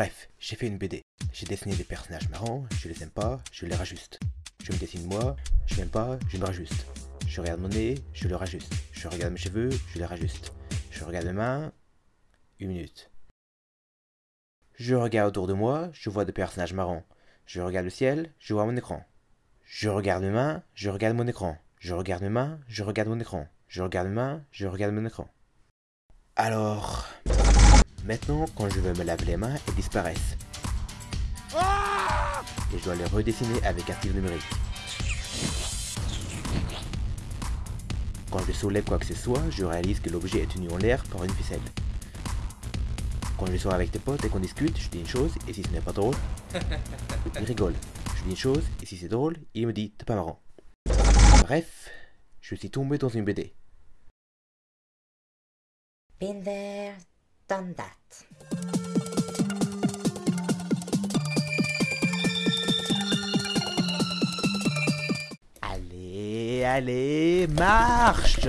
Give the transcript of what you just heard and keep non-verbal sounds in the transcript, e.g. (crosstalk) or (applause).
Bref, j'ai fait une BD. J'ai dessiné des personnages marrants, je les aime pas, je les rajuste. Je me dessine moi, je m'aime pas, je me rajuste. Je regarde mon nez, je le rajuste. Je regarde mes cheveux, je les rajuste. Je regarde mes mains. Une minute. Je regarde autour de moi, je vois des personnages marrants. Je regarde le ciel, je vois mon écran. Je regarde mes mains, je regarde mon écran. Je regarde mes mains, je regarde mon écran. Je regarde mes mains, je regarde mon écran. Alors, maintenant, quand je veux me laver les mains, elles disparaissent. Et je dois les redessiner avec un stylo numérique. Quand je soulève quoi que ce soit, je réalise que l'objet est tenu en l'air par une ficelle. Quand je sors avec tes potes et qu'on discute, je dis une chose, et si ce n'est pas drôle, (laughs) il rigole. Je dis une chose, et si c'est drôle, il me dit t'es pas marrant. Bref, je suis tombé dans une BD. Been there, done that. Allez, allez, marche